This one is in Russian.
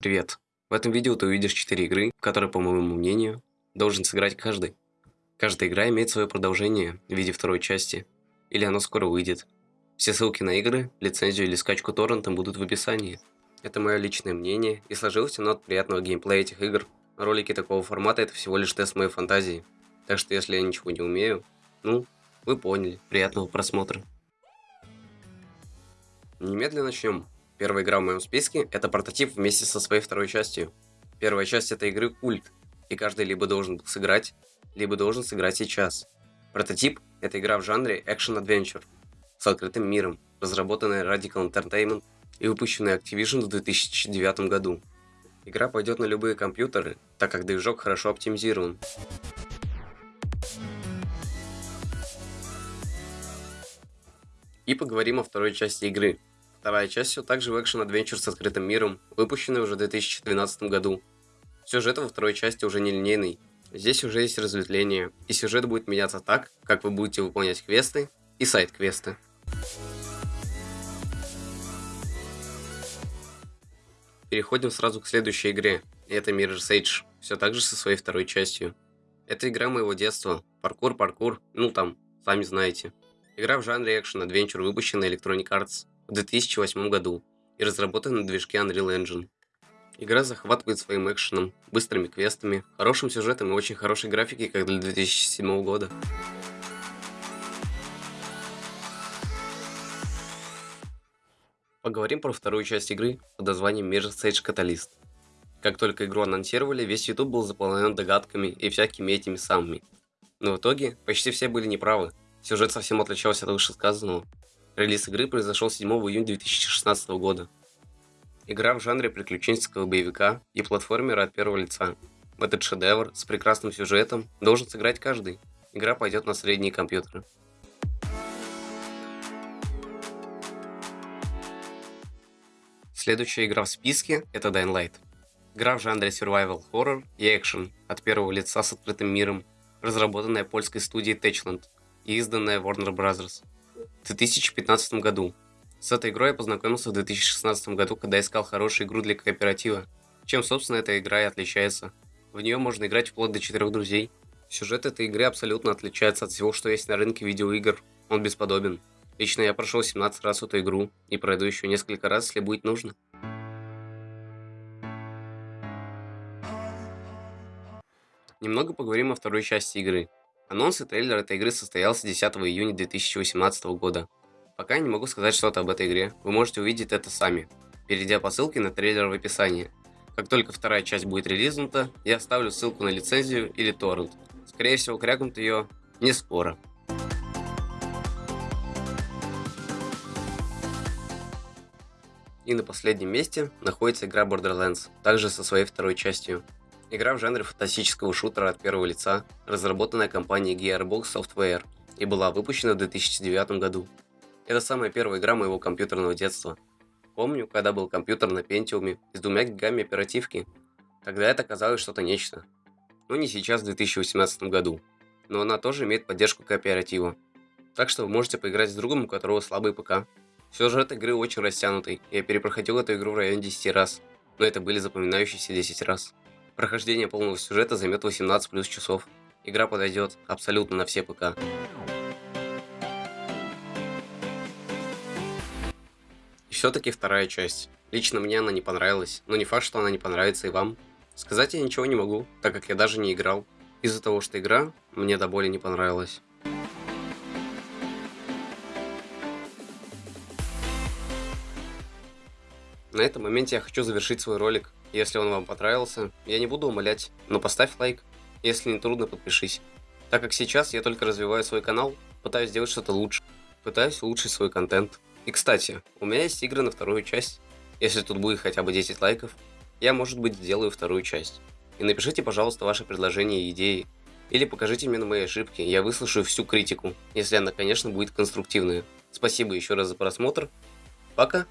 Привет! В этом видео ты увидишь 4 игры, в которые, по моему мнению, должен сыграть каждый. Каждая игра имеет свое продолжение в виде второй части, или оно скоро выйдет. Все ссылки на игры, лицензию или скачку торрентом будут в описании. Это мое личное мнение, и сложилось оно от приятного геймплея этих игр. Ролики такого формата это всего лишь тест моей фантазии, так что если я ничего не умею, ну, вы поняли, приятного просмотра. Немедленно начнем. Первая игра в моем списке – это прототип вместе со своей второй частью. Первая часть этой игры – культ, и каждый либо должен был сыграть, либо должен сыграть сейчас. Прототип – это игра в жанре Action-Adventure с открытым миром, разработанная Radical Entertainment и выпущенная Activision в 2009 году. Игра пойдет на любые компьютеры, так как движок хорошо оптимизирован. И поговорим о второй части игры, Вторая часть все так же в Adventure с открытым миром, выпущенная уже в 2012 году. Сюжет во второй части уже не линейный. Здесь уже есть разветвление, и сюжет будет меняться так, как вы будете выполнять квесты и сайт-квесты. Переходим сразу к следующей игре, это Mirror's Edge, все так же со своей второй частью. Это игра моего детства, паркур, паркур, ну там, сами знаете. Игра в жанре Adventure, выпущенная Electronic Arts в 2008 году и разработан на движке Unreal Engine. Игра захватывает своим экшеном, быстрыми квестами, хорошим сюжетом и очень хорошей графикой, как для 2007 года. Поговорим про вторую часть игры под названием Mirror's Edge Catalyst. Как только игру анонсировали, весь YouTube был заполнен догадками и всякими этими самыми. Но в итоге почти все были неправы. Сюжет совсем отличался от вышесказанного. Релиз игры произошел 7 июня 2016 года. Игра в жанре приключенческого боевика и платформера от первого лица. Этот шедевр с прекрасным сюжетом должен сыграть каждый. Игра пойдет на средние компьютеры. Следующая игра в списке – это Dying Light. Игра в жанре survival horror и экшен от первого лица с открытым миром, разработанная польской студией Techland и изданная Warner Bros в 2015 году. С этой игрой я познакомился в 2016 году, когда искал хорошую игру для кооператива. Чем, собственно, эта игра и отличается. В нее можно играть вплоть до четырех друзей. Сюжет этой игры абсолютно отличается от всего, что есть на рынке видеоигр. Он бесподобен. Лично я прошел 17 раз эту игру и пройду еще несколько раз, если будет нужно. Немного поговорим о второй части игры. Анонс и трейлер этой игры состоялся 10 июня 2018 года. Пока я не могу сказать что-то об этой игре, вы можете увидеть это сами, перейдя по ссылке на трейлер в описании. Как только вторая часть будет релизнута, я оставлю ссылку на лицензию или торрент. Скорее всего, крякнут ее не скоро. И на последнем месте находится игра Borderlands, также со своей второй частью. Игра в жанре фантастического шутера от первого лица, разработанная компанией Gearbox Software и была выпущена в 2009 году. Это самая первая игра моего компьютерного детства. Помню, когда был компьютер на Pentium с двумя гигами оперативки. Тогда это казалось что-то нечто. Но не сейчас, в 2018 году. Но она тоже имеет поддержку кооператива. Так что вы можете поиграть с другом, у которого слабый ПК. Сюжет игры очень растянутый, я перепроходил эту игру в районе 10 раз, но это были запоминающиеся 10 раз. Прохождение полного сюжета займет 18 плюс часов. Игра подойдет абсолютно на все ПК. И все-таки вторая часть. Лично мне она не понравилась, но не факт, что она не понравится и вам. Сказать я ничего не могу, так как я даже не играл. Из-за того, что игра мне до боли не понравилась. На этом моменте я хочу завершить свой ролик. Если он вам понравился, я не буду умолять, но поставь лайк. Если не трудно, подпишись. Так как сейчас я только развиваю свой канал, пытаюсь сделать что-то лучше. Пытаюсь улучшить свой контент. И кстати, у меня есть игры на вторую часть. Если тут будет хотя бы 10 лайков, я, может быть, сделаю вторую часть. И напишите, пожалуйста, ваши предложения и идеи. Или покажите мне на мои ошибки, я выслушаю всю критику, если она, конечно, будет конструктивная. Спасибо еще раз за просмотр. Пока!